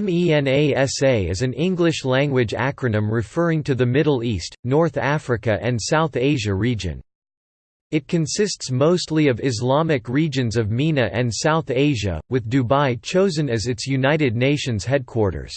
MENASA is an English-language acronym referring to the Middle East, North Africa and South Asia region. It consists mostly of Islamic regions of MENA and South Asia, with Dubai chosen as its United Nations headquarters.